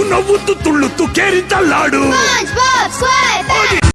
ಉನ್ನವುತ್ತು ತುಳ್ಳುತ್ತು ಕೇರಿದ್ದಲ್ಲಾಡು